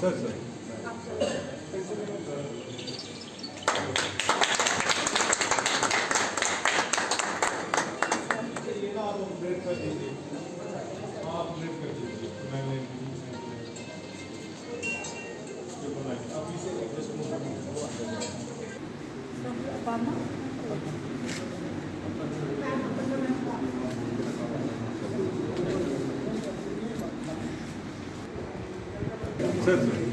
Sir sir Obama. Цезарь.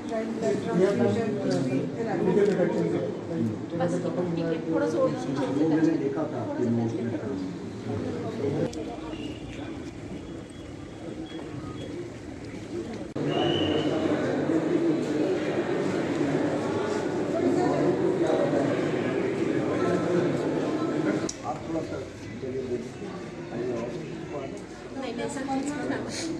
मैंने देखा था आपके नोट में आप थोड़ा सा चलिए देखिए नहीं ऐसा कुछ ना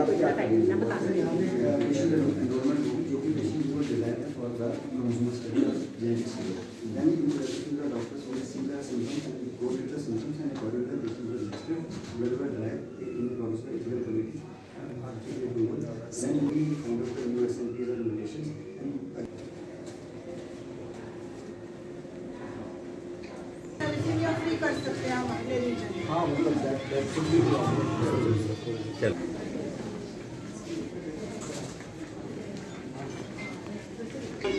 कर सकते हैं हम अगले रीजन हाँ मतलब दैट दैट कुड बी चलो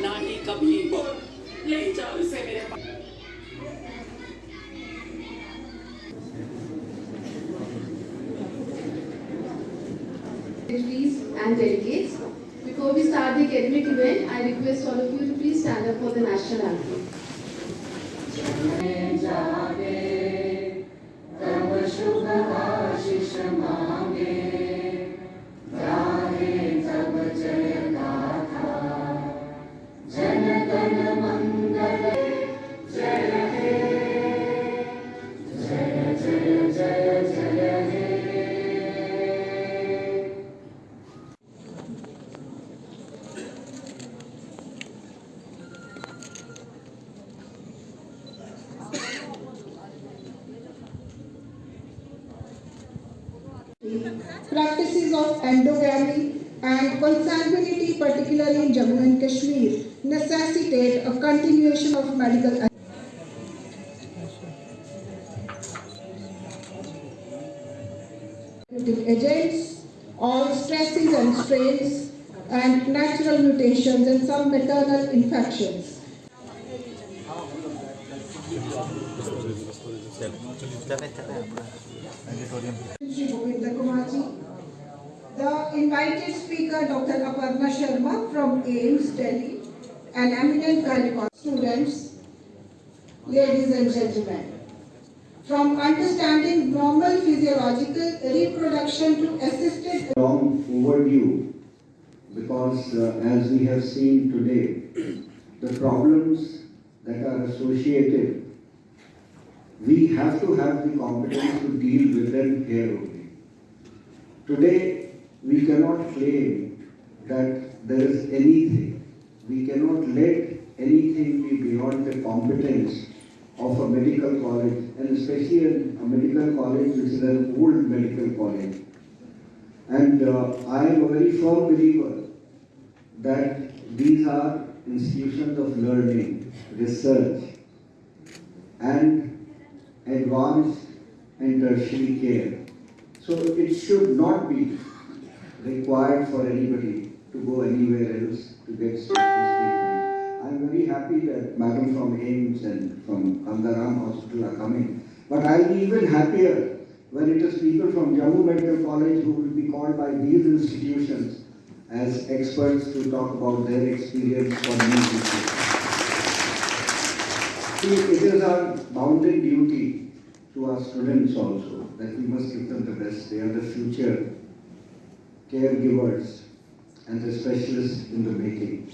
ना ही कभी वो ले जाओ इसे मेरे पास and delegates. Before we start the academic event, I request all of you to please stand up for the national anthem. practices of endogamy and consanguinity, particularly in Jammu and Kashmir, necessitate a continuation of medical agents, all stresses and strains, and natural mutations and some maternal infections auditorium. Shri Govinda Kumarji. The invited speaker, Dr. Aparna Sharma from AIIMS, Delhi, an eminent cardiologist. Students, ladies and gentlemen, from understanding normal physiological reproduction to assisted... Long overdue because uh, as we have seen today, the problems that are associated we have to have the competence to deal with them here only. Today, we cannot claim that there is anything. We cannot let anything be beyond the competence of a medical college, and especially a, medical college which is an old medical college. And uh, I am a very firm believer that these are institutions of learning, research, and advanced and tertiary care. So it should not be required for anybody to go anywhere else to get treatment. I'm very happy that madam from AIIMS and from Kandaram Hospital are coming. But I'll be even happier when it is people from Jammu Medical College who will be called by these institutions as experts to talk about their experience for these institutions. See, it is our bounden duty to our students also that we must give them the best. They are the future caregivers and the specialists in the making.